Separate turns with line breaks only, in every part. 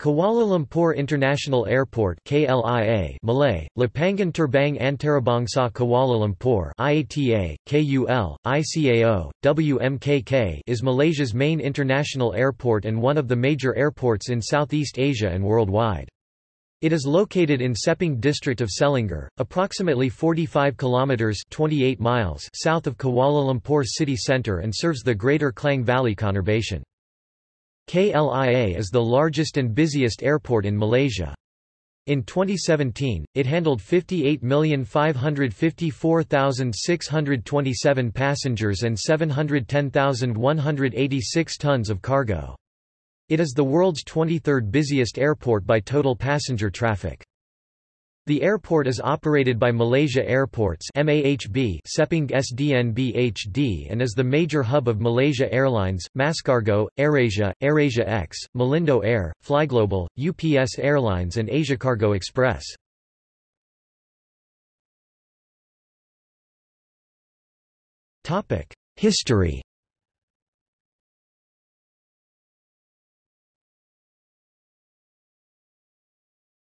Kuala Lumpur International Airport KLIA Malay, Lapangan Terbang Antarabangsa Kuala Lumpur IATA, KUL, ICAO, WMKK is Malaysia's main international airport and one of the major airports in Southeast Asia and worldwide. It is located in Sepang district of Selangor, approximately 45 kilometers 28 miles south of Kuala Lumpur city centre and serves the Greater Klang Valley conurbation. KLIA is the largest and busiest airport in Malaysia. In 2017, it handled 58,554,627 passengers and 710,186 tons of cargo. It is the world's 23rd busiest airport by total passenger traffic. The airport is operated by Malaysia Airports MAHB Sepang SDNBHD and is the major hub of Malaysia Airlines, MASkargo, AirAsia, AirAsia X, Malindo Air, Flyglobal, UPS Airlines and Asiacargo Express. History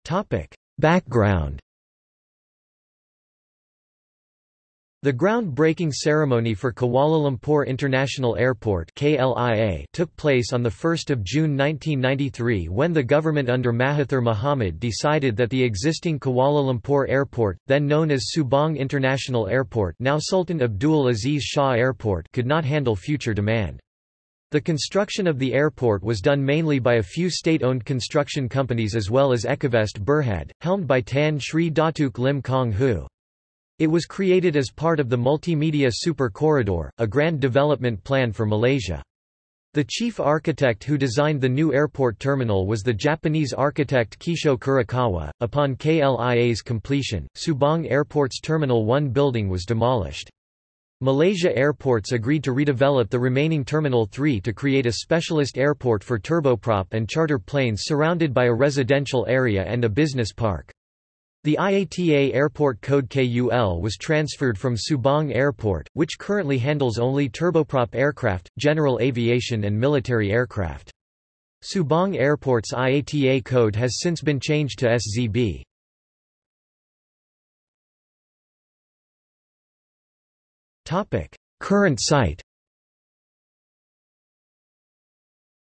Topic Background The ground-breaking ceremony for Kuala Lumpur International Airport KLIA took place on 1 June 1993 when the government under Mahathir Mohamad decided that the existing Kuala Lumpur Airport, then known as Subang International Airport now Sultan Abdul Aziz Shah Airport could not handle future demand. The construction of the airport was done mainly by a few state-owned construction companies as well as Ekovest Berhad, helmed by Tan Sri Datuk Lim Kang Hoo. It was created as part of the Multimedia Super Corridor, a grand development plan for Malaysia. The chief architect who designed the new airport terminal was the Japanese architect Kisho Kurokawa. Upon KLIA's completion, Subang Airport's Terminal 1 building was demolished. Malaysia Airports agreed to redevelop the remaining Terminal 3 to create a specialist airport for turboprop and charter planes surrounded by a residential area and a business park. The IATA Airport Code KUL was transferred from Subang Airport, which currently handles only turboprop aircraft, general aviation and military aircraft. Subang Airport's IATA code has since been changed to SZB. Current site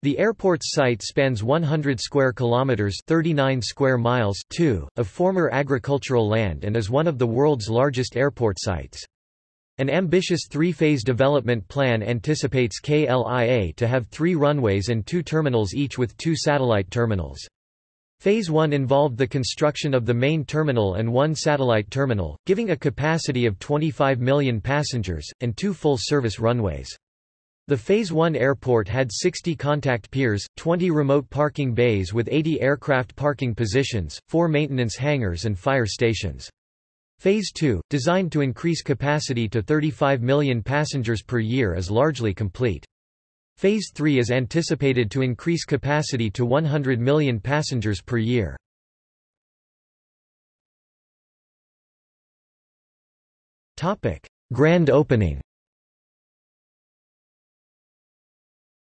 The airport's site spans 100 square kilometers, 39 square miles, 2 of former agricultural land and is one of the world's largest airport sites. An ambitious three-phase development plan anticipates KLIA to have 3 runways and 2 terminals each with 2 satellite terminals. Phase 1 involved the construction of the main terminal and one satellite terminal, giving a capacity of 25 million passengers, and two full-service runways. The Phase 1 airport had 60 contact piers, 20 remote parking bays with 80 aircraft parking positions, 4 maintenance hangars and fire stations. Phase 2, designed to increase capacity to 35 million passengers per year is largely complete. Phase 3 is anticipated to increase capacity to 100 million passengers per year. Grand opening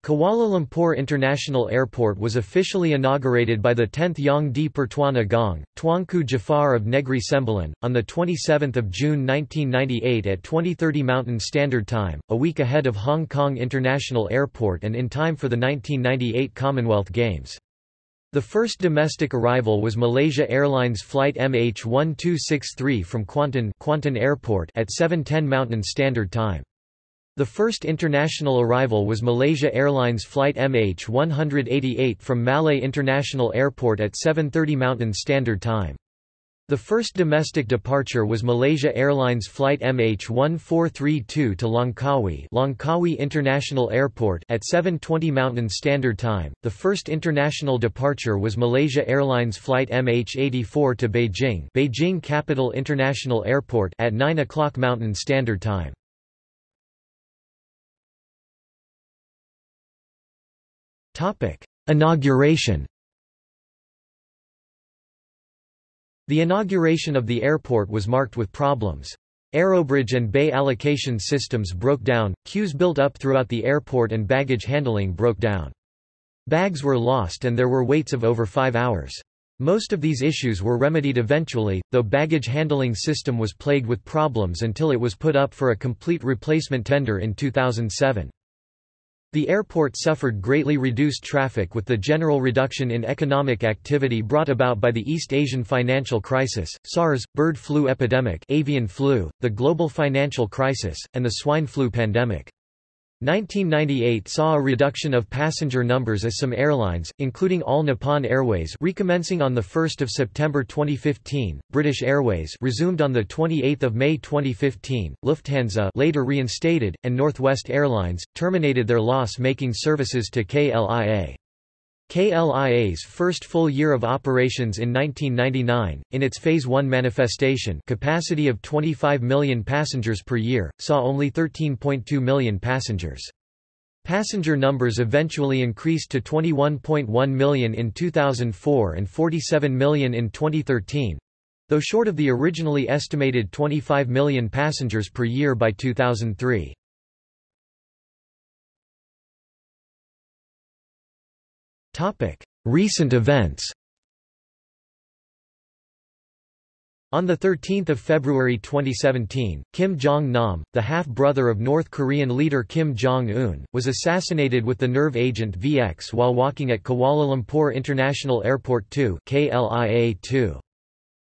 Kuala Lumpur International Airport was officially inaugurated by the 10th Yang di Pertuan Agong, Tuanku Jafar of Negri Sembilan, on 27 June 1998 at 2030 Mountain Standard Time, a week ahead of Hong Kong International Airport and in time for the 1998 Commonwealth Games. The first domestic arrival was Malaysia Airlines flight MH1263 from Kuantan, Kuantan Airport at 7.10 Mountain Standard Time. The first international arrival was Malaysia Airlines flight MH188 from Malé International Airport at 7.30 Mountain Standard Time. The first domestic departure was Malaysia Airlines flight MH1432 to Langkawi, Langkawi International Airport at 7:20 Mountain Standard Time. The first international departure was Malaysia Airlines flight MH84 to Beijing, Beijing Capital International Airport at 9 o'clock Mountain Standard Time. Inauguration The inauguration of the airport was marked with problems. Aerobridge and bay allocation systems broke down, queues built up throughout the airport and baggage handling broke down. Bags were lost and there were waits of over five hours. Most of these issues were remedied eventually, though baggage handling system was plagued with problems until it was put up for a complete replacement tender in 2007. The airport suffered greatly reduced traffic with the general reduction in economic activity brought about by the East Asian financial crisis, SARS, bird flu epidemic avian flu, the global financial crisis, and the swine flu pandemic. 1998 saw a reduction of passenger numbers as some airlines, including All Nippon Airways recommencing on 1 September 2015, British Airways resumed on 28 May 2015, Lufthansa later reinstated, and Northwest Airlines, terminated their loss-making services to KLIA. KLIA's first full year of operations in 1999, in its Phase 1 manifestation capacity of 25 million passengers per year, saw only 13.2 million passengers. Passenger numbers eventually increased to 21.1 million in 2004 and 47 million in 2013, though short of the originally estimated 25 million passengers per year by 2003. Recent events On 13 February 2017, Kim Jong-nam, the half-brother of North Korean leader Kim Jong-un, was assassinated with the nerve agent VX while walking at Kuala Lumpur International Airport 2 KLIA-2.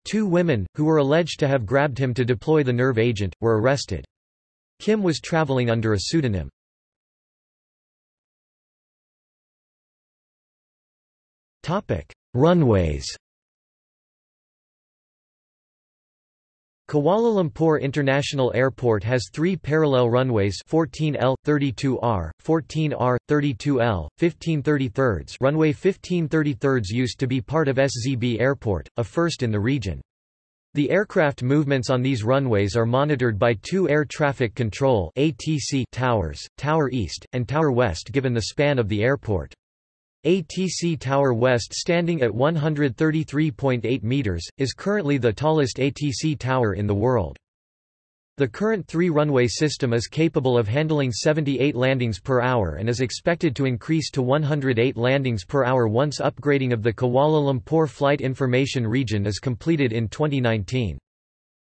Two women, who were alleged to have grabbed him to deploy the nerve agent, were arrested. Kim was traveling under a pseudonym. Runways Kuala Lumpur International Airport has three parallel runways 14L, 32R, 14R, 32L, 1533 Runway 1533 used to be part of SZB Airport, a first in the region. The aircraft movements on these runways are monitored by two air traffic control ATC towers, Tower East, and Tower West given the span of the airport. ATC Tower West standing at 133.8 meters, is currently the tallest ATC tower in the world. The current three-runway system is capable of handling 78 landings per hour and is expected to increase to 108 landings per hour once upgrading of the Kuala Lumpur Flight Information Region is completed in 2019.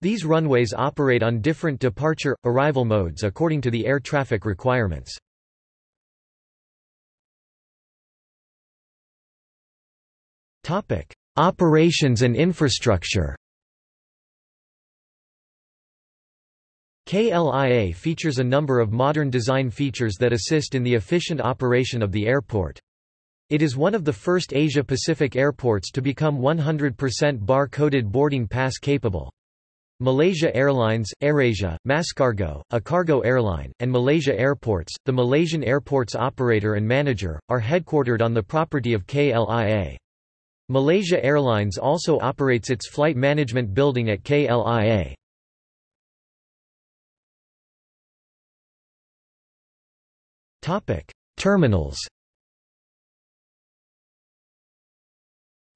These runways operate on different departure-arrival modes according to the air traffic requirements. Operations and infrastructure. KLIA features a number of modern design features that assist in the efficient operation of the airport. It is one of the first Asia-Pacific airports to become 100% bar-coded boarding pass capable. Malaysia Airlines, AirAsia, MASkargo, a cargo airline, and Malaysia Airports, the Malaysian airports operator and manager, are headquartered on the property of KLIA. Malaysia Airlines also operates its flight management building at KLIA. Terminals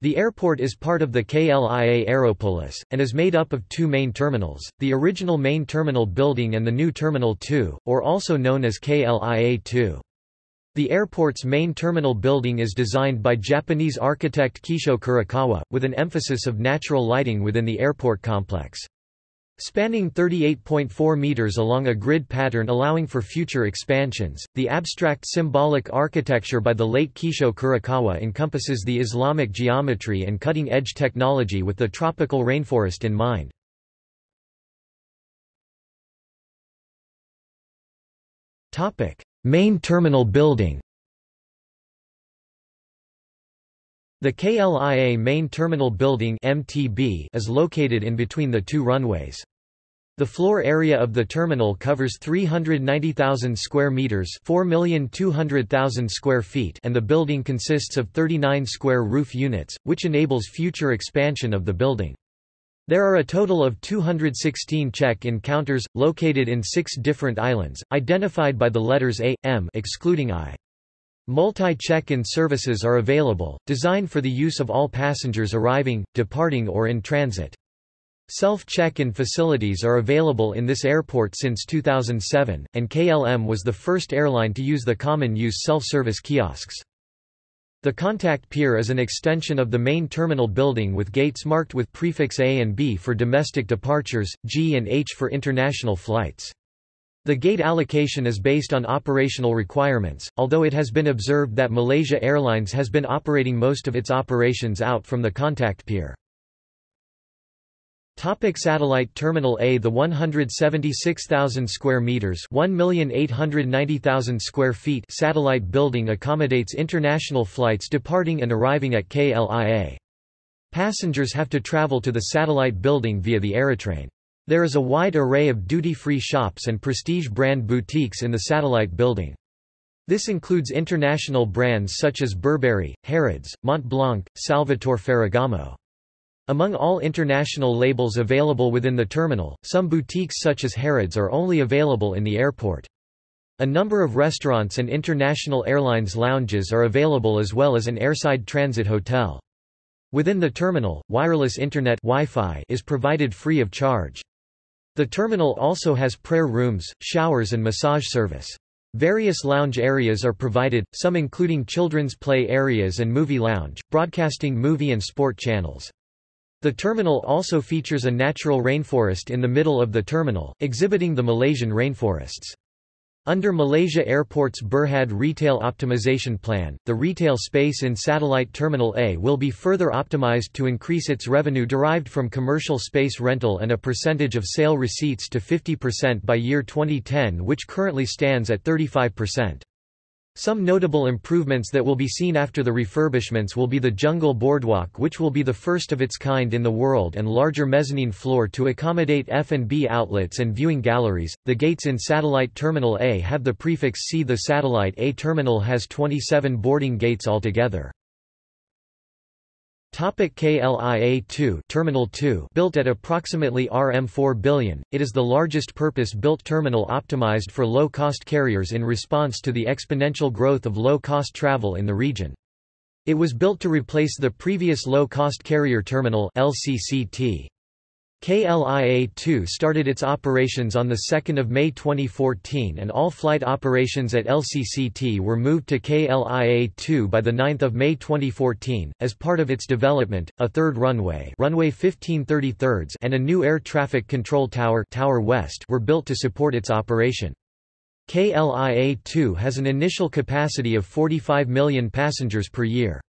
The airport is part of the KLIA Aeropolis, and is made up of two main terminals, the original main terminal building and the new Terminal 2, or also known as KLIA 2. The airport's main terminal building is designed by Japanese architect Kisho Kurokawa, with an emphasis of natural lighting within the airport complex. Spanning 38.4 meters along a grid pattern allowing for future expansions, the abstract symbolic architecture by the late Kisho Kurokawa encompasses the Islamic geometry and cutting-edge technology with the tropical rainforest in mind. Main terminal building The KLIA Main Terminal Building MTB is located in between the two runways. The floor area of the terminal covers 390,000 square meters, 4,200,000 square feet, and the building consists of 39 square roof units, which enables future expansion of the building. There are a total of 216 check-in counters, located in six different islands, identified by the letters A, M excluding I. Multi-check-in services are available, designed for the use of all passengers arriving, departing or in transit. Self-check-in facilities are available in this airport since 2007, and KLM was the first airline to use the common-use self-service kiosks. The contact pier is an extension of the main terminal building with gates marked with prefix A and B for domestic departures, G and H for international flights. The gate allocation is based on operational requirements, although it has been observed that Malaysia Airlines has been operating most of its operations out from the contact pier. Topic satellite terminal A The 176,000 square meters, 1,890,000 square feet satellite building accommodates international flights departing and arriving at KLIA. Passengers have to travel to the satellite building via the Aerotrain. There is a wide array of duty-free shops and prestige brand boutiques in the satellite building. This includes international brands such as Burberry, Harrods, Mont Blanc, Salvatore Ferragamo. Among all international labels available within the terminal, some boutiques such as Harrods are only available in the airport. A number of restaurants and international airlines lounges are available as well as an airside transit hotel. Within the terminal, wireless internet Wi-Fi is provided free of charge. The terminal also has prayer rooms, showers and massage service. Various lounge areas are provided, some including children's play areas and movie lounge, broadcasting movie and sport channels. The terminal also features a natural rainforest in the middle of the terminal, exhibiting the Malaysian rainforests. Under Malaysia Airport's Berhad Retail Optimization Plan, the retail space in Satellite Terminal A will be further optimized to increase its revenue derived from commercial space rental and a percentage of sale receipts to 50% by year 2010 which currently stands at 35%. Some notable improvements that will be seen after the refurbishments will be the Jungle Boardwalk which will be the first of its kind in the world and larger mezzanine floor to accommodate F&B outlets and viewing galleries. The gates in Satellite Terminal A have the prefix C. The Satellite A terminal has 27 boarding gates altogether. Topic KLIA-2 Terminal 2 Built at approximately RM4 billion, it is the largest purpose-built terminal optimized for low-cost carriers in response to the exponential growth of low-cost travel in the region. It was built to replace the previous low-cost carrier terminal LCCT. KLIA-2 started its operations on 2 May 2014 and all flight operations at LCCT were moved to KLIA-2 by 9 May 2014. As part of its development, a third runway, runway 15 and a new air traffic control tower, tower West were built to support its operation. KLIA-2 has an initial capacity of 45 million passengers per year.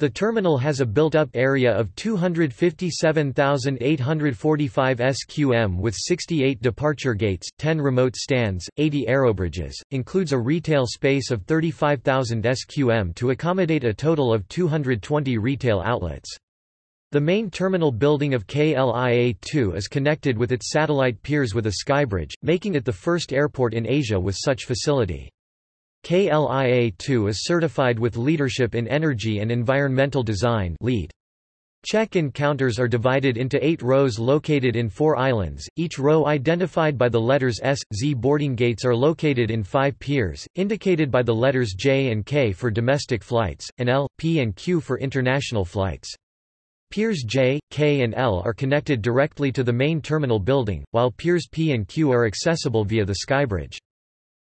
The terminal has a built-up area of 257,845 SQM with 68 departure gates, 10 remote stands, 80 aerobridges, includes a retail space of 35,000 SQM to accommodate a total of 220 retail outlets. The main terminal building of KLIA-2 is connected with its satellite piers with a skybridge, making it the first airport in Asia with such facility. KLIA-2 is certified with Leadership in Energy and Environmental Design LEED. Check-in counters are divided into eight rows located in four islands, each row identified by the letters S. Z boarding gates are located in five piers, indicated by the letters J and K for domestic flights, and L, P and Q for international flights. Piers J, K and L are connected directly to the main terminal building, while piers P and Q are accessible via the skybridge.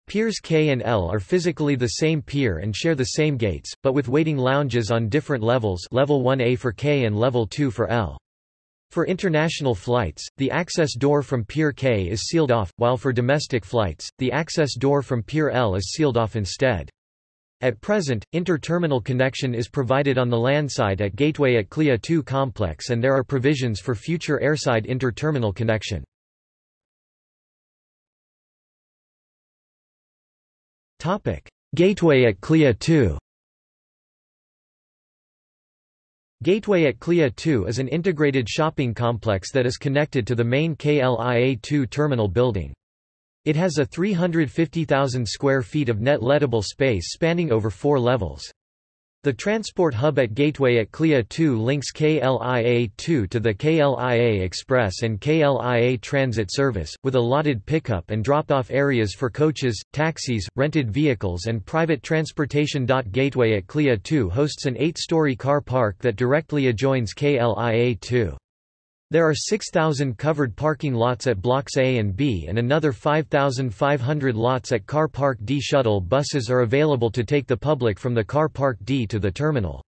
Piers K and L are physically the same pier and share the same gates, but with waiting lounges on different levels level 1A for K and level 2 for L. For international flights, the access door from Pier K is sealed off, while for domestic flights, the access door from Pier L is sealed off instead. At present, inter-terminal connection is provided on the landside at Gateway at KLIA 2 complex and there are provisions for future airside inter-terminal connection. Gateway at KLIA 2 Gateway at KLIA 2 is an integrated shopping complex that is connected to the main KLIA-2 terminal building. It has a 350,000 square feet of net lettable space spanning over four levels. The transport hub at Gateway at KLIA 2 links KLIA-2 to the KLIA Express and KLIA Transit service, with allotted pickup and drop-off areas for coaches, taxis, rented vehicles and private transportation. Gateway at KLIA 2 hosts an eight-story car park that directly adjoins KLIA 2. There are 6,000 covered parking lots at Blocks A and B and another 5,500 lots at Car Park D. Shuttle buses are available to take the public from the Car Park D to the terminal.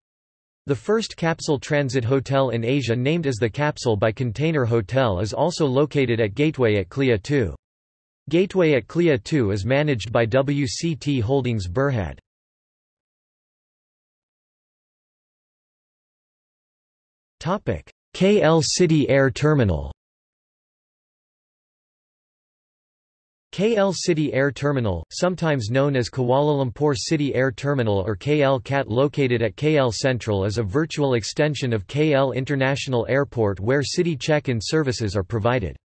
The first capsule transit hotel in Asia named as the Capsule by Container Hotel is also located at Gateway at KLIA 2. Gateway at KLIA 2 is managed by WCT Holdings Berhad. KL City Air Terminal KL City Air Terminal, sometimes known as Kuala Lumpur City Air Terminal or KL CAT located at KL Sentral is a virtual extension of KL International Airport where city check-in services are provided.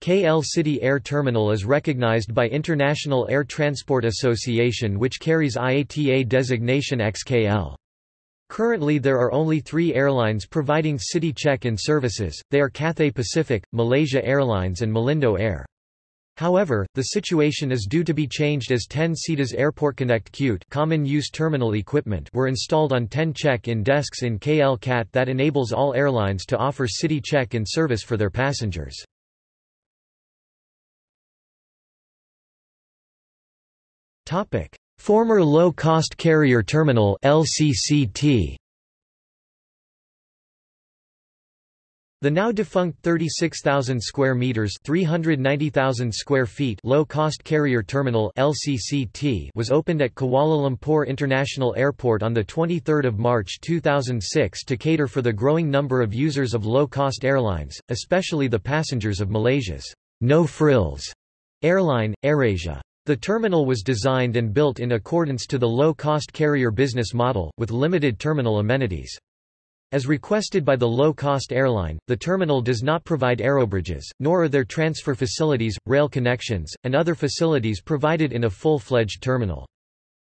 KL City Air Terminal is recognized by International Air Transport Association which carries IATA designation XKL. Currently there are only three airlines providing city check-in services, they are Cathay Pacific, Malaysia Airlines and Malindo Air. However, the situation is due to be changed as 10 SITA's Airport Connect Qute common use terminal equipment were installed on 10 check-in desks in KL CAT that enables all airlines to offer city check-in service for their passengers. Former Low-Cost Carrier Terminal LCCT. The now defunct 36,000 square meters, 390,000 square feet low-cost carrier terminal (LCCT) was opened at Kuala Lumpur International Airport on the 23rd of March 2006 to cater for the growing number of users of low-cost airlines, especially the passengers of Malaysia's no frills airline AirAsia. The terminal was designed and built in accordance to the low-cost carrier business model, with limited terminal amenities. As requested by the low-cost airline, the terminal does not provide aerobridges, nor are there transfer facilities, rail connections, and other facilities provided in a full-fledged terminal.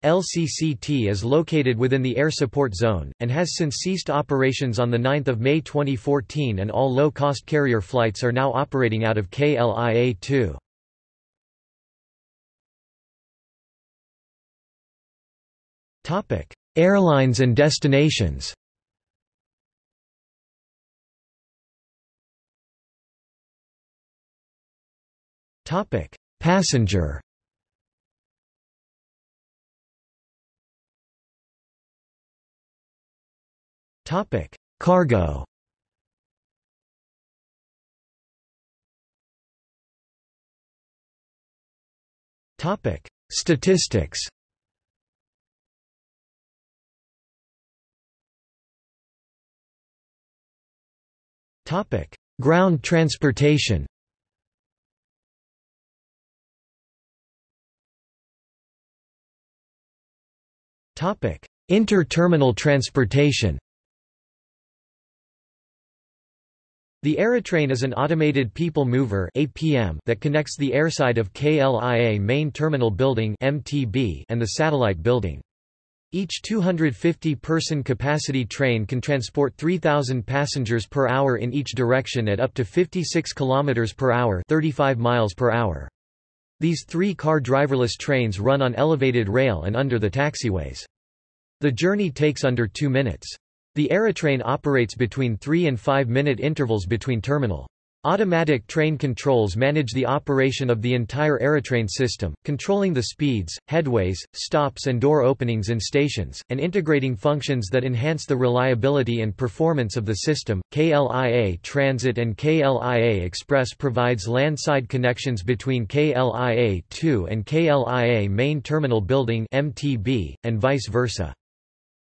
LCCT is located within the Air Support Zone, and has since ceased operations on 9 May 2014 and all low-cost carrier flights are now operating out of KLIA-2. Topic: Airlines and destinations. Topic: Passenger. Topic: Cargo. Topic: Statistics. Topic: Ground transportation. Topic: Inter-terminal transportation. The Aerotrain is an automated people mover (APM) that connects the airside of KLIA Main Terminal Building (MTB) and the satellite building. Each 250-person capacity train can transport 3,000 passengers per hour in each direction at up to 56 km per hour 35 miles per hour. These three-car driverless trains run on elevated rail and under the taxiways. The journey takes under two minutes. The Aerotrain operates between 3 and 5 minute intervals between terminal. Automatic train controls manage the operation of the entire Aerotrain system, controlling the speeds, headways, stops and door openings in stations, and integrating functions that enhance the reliability and performance of the system. KLIA Transit and KLIA Express provides landside connections between KLIA-2 and KLIA Main Terminal Building MTB, and vice versa.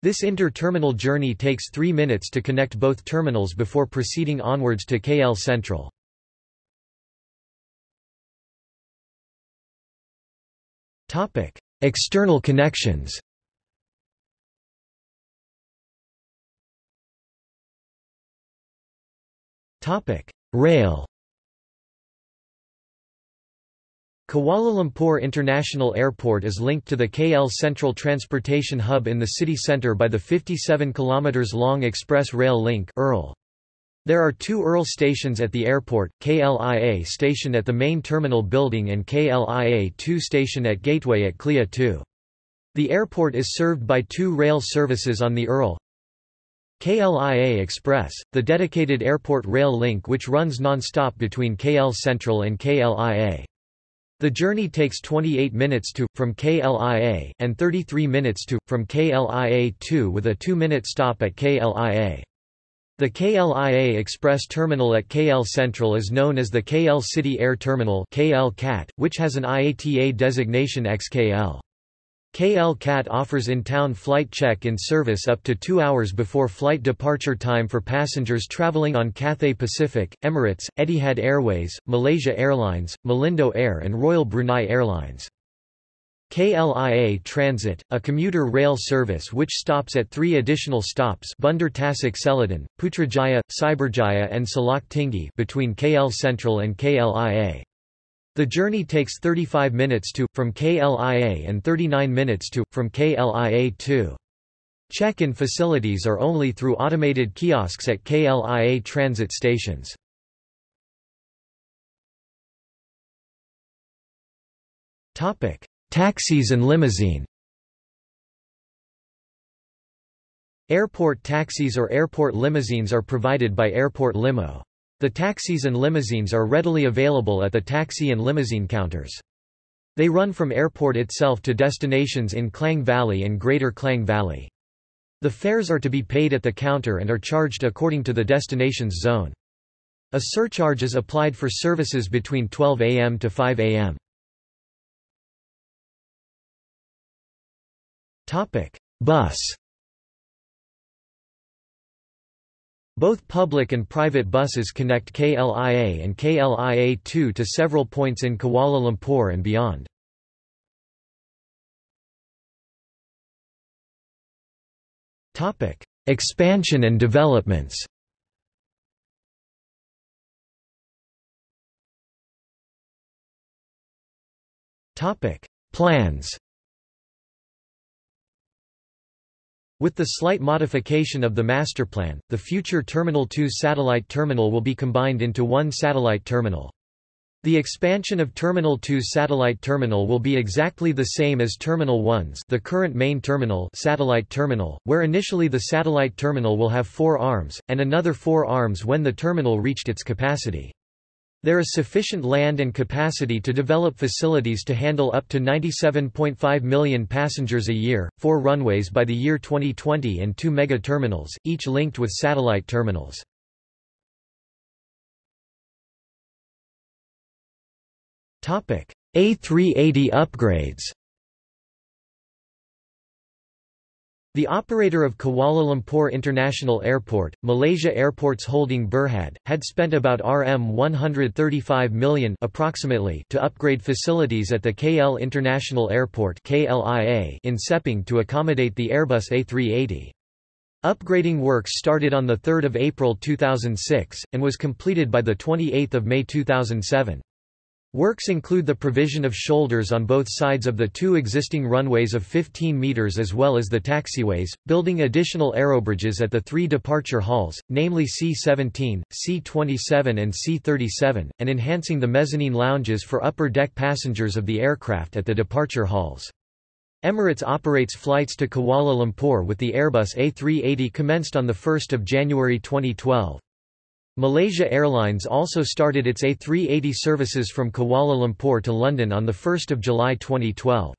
This inter-terminal journey takes three minutes to connect both terminals before proceeding onwards to KL Sentral. External connections Rail Kuala Lumpur International Airport is linked to the KL Sentral Transportation Hub in the city centre by the 57 km long Express Rail Link There are two ERL stations at the airport, KLIA station at the main terminal building and KLIA-2 station at Gateway at KLIA 2. The airport is served by two rail services on the ERL, KLIA Express, the dedicated airport rail link which runs non-stop between KL Sentral and KLIA. The journey takes 28 minutes to, from KLIA, and 33 minutes to, from KLIA 2 with a 2-minute stop at KLIA. The KLIA Express terminal at KL Sentral is known as the KL City Air Terminal KL CAT, which has an IATA designation XKL. KL CAT offers in-town flight check-in service up to two hours before flight departure time for passengers traveling on Cathay Pacific, Emirates, Etihad Airways, Malaysia Airlines, Malindo Air and Royal Brunei Airlines. KLIA Transit, a commuter rail service which stops at three additional stops Bandar Tasik Selatan, Putrajaya, Cyberjaya and Salak Tinggi between KL Sentral and KLIA. The journey takes 35 minutes to, from KLIA and 39 minutes to, from KLIA 2. Check-in facilities are only through automated kiosks at KLIA transit stations. Topic: Taxis and limousine Airport taxis or airport limousines are provided by Airport Limo. The taxis and limousines are readily available at the taxi and limousine counters. They run from airport itself to destinations in Klang Valley and Greater Klang Valley. The fares are to be paid at the counter and are charged according to the destination's zone. A surcharge is applied for services between 12 am to 5 am. Bus Both public and private buses connect KLIA and KLIA-2 to several points in Kuala Lumpur and beyond. Expansion and developments Plans With the slight modification of the master plan, the future Terminal 2 satellite terminal will be combined into one satellite terminal. The expansion of Terminal 2 satellite terminal will be exactly the same as Terminal 1's the current main terminal satellite terminal, where initially the satellite terminal will have four arms, and another four arms when the terminal reached its capacity. There is sufficient land and capacity to develop facilities to handle up to 97.5 million passengers a year, four runways by the year 2020 and two mega-terminals, each linked with satellite terminals. A380 upgrades The operator of Kuala Lumpur International Airport, Malaysia Airports Holding Berhad, had spent about Rm 135 million approximately to upgrade facilities at the KL International Airport KLIA in Sepang to accommodate the Airbus A380. Upgrading works started on 3 April 2006, and was completed by 28 May 2007. Works include the provision of shoulders on both sides of the two existing runways of 15 meters as well as the taxiways, building additional aerobridges at the three departure halls, namely C-17, C-27 and C-37, and enhancing the mezzanine lounges for upper deck passengers of the aircraft at the departure halls. Emirates operates flights to Kuala Lumpur with the Airbus A380 commenced on 1 January 2012. Malaysia Airlines also started its A380 services from Kuala Lumpur to London on 1 July 2012.